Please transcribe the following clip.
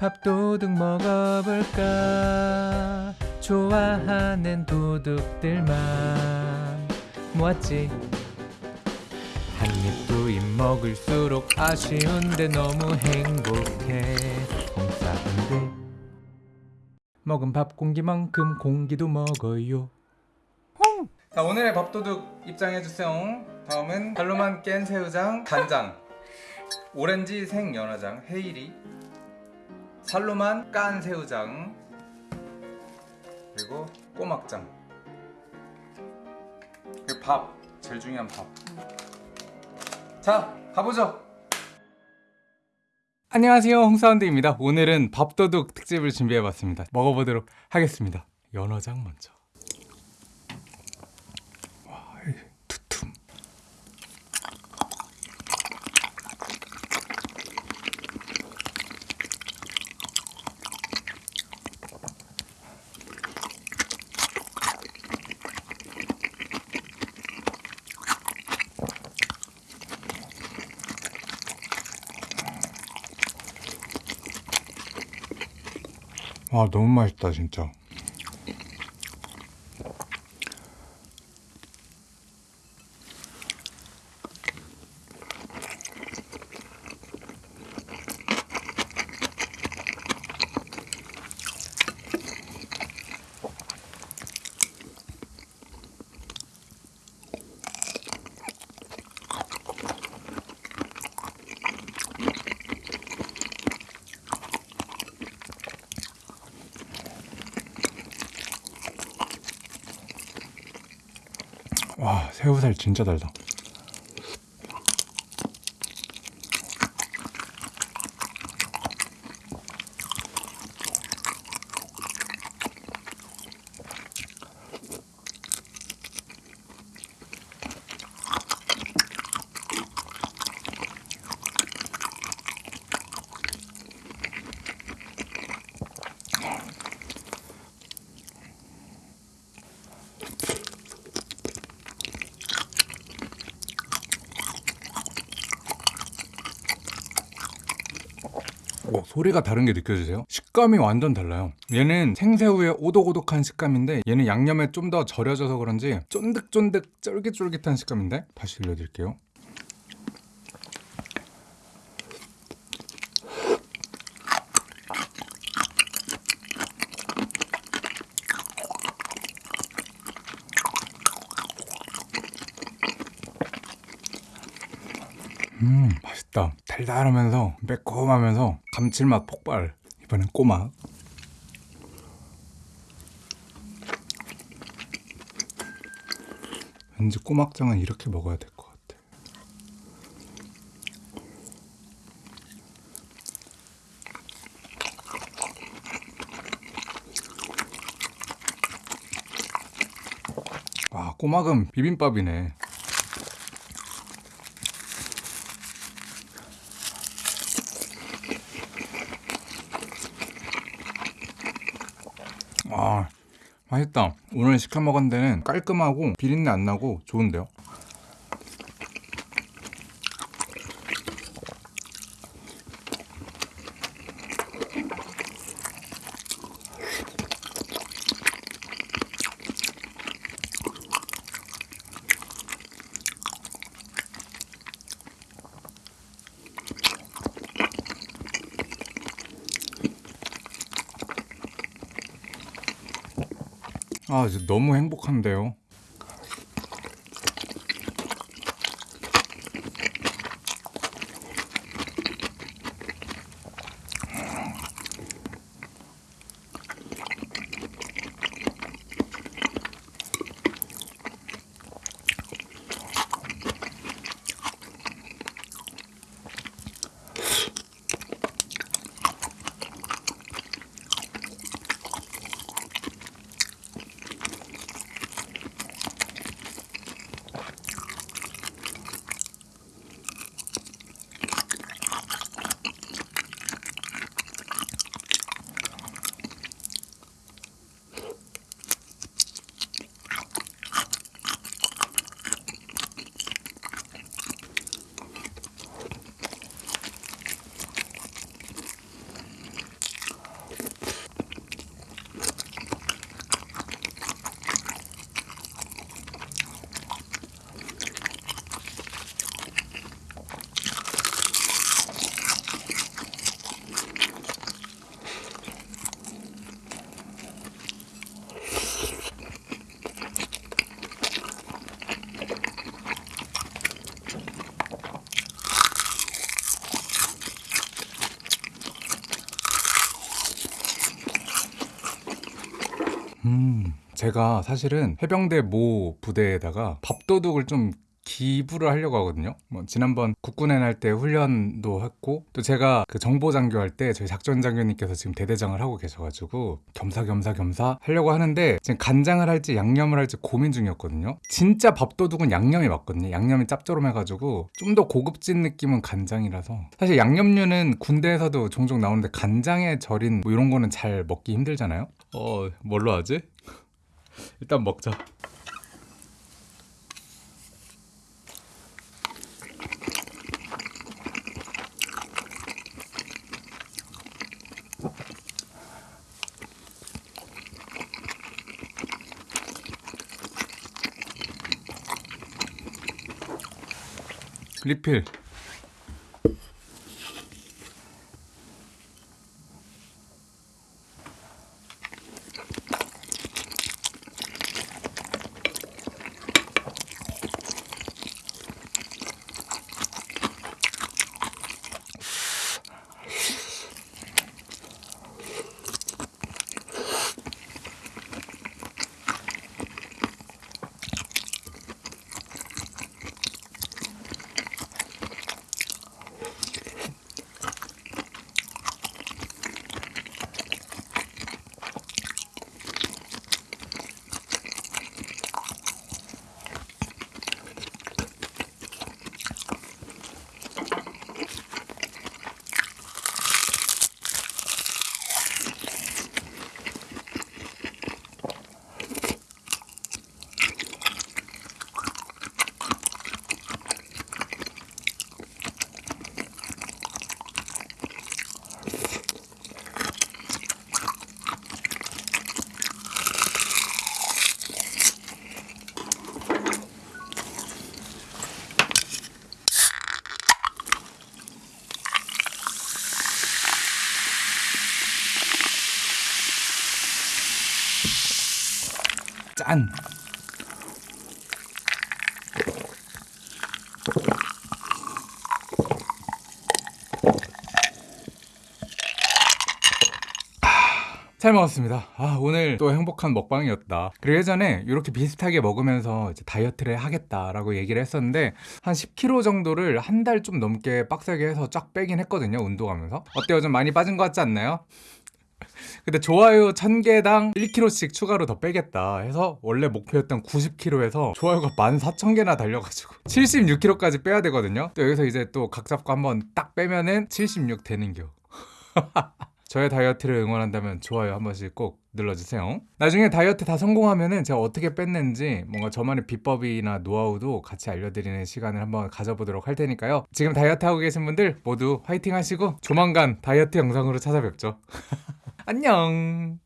밥 도둑 먹어볼까? 좋아하는 도둑들만 모았지? 한입두입 먹을수록 아쉬운데 너무 행복해. 홍사운드 먹은 밥 공기만큼 공기도 먹어요. 자 오늘의 밥도둑 입장해주세요. 다음은 발로만 깬 새우장 간장. 오렌지 생연어장 헤이리 살로만 깐 새우장. 그리고 꼬막장. 그리고 밥 제일 중요한 밥자 가보죠. 안녕하세요. 홍사운드입니다. 오늘은 밥도둑 특집을 준비해봤습니다. 먹어보도록 하겠습니다. 연어장 먼저. 와, 아 너무 맛있다 진짜 와 새우살 진짜 달다 오, 소리가 다른 게 느껴지세요? 식감이 완전 달라요. 얘는 생새우의 오독오독한 식감인데 얘는 양념에 좀 더 절여져서 그런지 쫀득쫀득 쫄깃쫄깃한 식감인데 다시 들려드릴게요. 음 맛있다 달달하면서 매콤하면서 감칠맛 폭발. 이번엔 꼬막 왠지 꼬막장은 이렇게 먹어야 될 것 같아. 와 꼬막은 비빔밥이네 아 맛있다. 오늘 시켜 먹은 데는 깔끔하고 비린내 안 나고 좋은데요 아 너무 행복한데요 제가 사실은 해병대 모 부대에다가 밥도둑을 좀 기부를 하려고 하거든요. 뭐 지난번 국군에 날 때 훈련도 했고 또 제가 그 정보 장교 할 때 저희 작전 장교님께서 지금 대대장을 하고 계셔가지고 겸사겸사 겸사 하려고 하는데 지금 간장을 할지 양념을 할지 고민 중이었거든요. 진짜 밥도둑은 양념이 맞거든요. 양념이 짭조름해가지고 좀 더 고급진 느낌은 간장이라서 사실 양념류는 군대에서도 종종 나오는데 간장에 절인 뭐 이런 거는 잘 먹기 힘들잖아요. 어 뭘로 하지? 일단 먹자. 리필. 짠. 잘 먹었습니다. 아, 오늘 또 행복한 먹방이었다. 그리고 예전에 이렇게 비슷하게 먹으면서 다이어트를 하겠다라고 얘기를 했었는데 한 10kg 정도를 한 달 좀 넘게 빡세게 해서 쫙 빼긴 했거든요. 운동하면서. 어때요? 좀 많이 빠진 것 같지 않나요? 근데 좋아요 1000개당 1kg씩 추가로 더 빼겠다 해서 원래 목표였던 90kg에서 좋아요가 14,000개나 달려가지고 76kg까지 빼야 되거든요. 또 여기서 이제 또 각 잡고 한번 딱 빼면은 76 되는겨. 저의 다이어트를 응원한다면 좋아요 한 번씩 꼭 눌러주세요. 나중에 다이어트 다 성공하면은 제가 어떻게 뺐는지 뭔가 저만의 비법이나 노하우도 같이 알려드리는 시간을 한번 가져보도록 할 테니까요. 지금 다이어트 하고 계신 분들 모두 화이팅 하시고 조만간 다이어트 영상으로 찾아뵙죠. 안녕.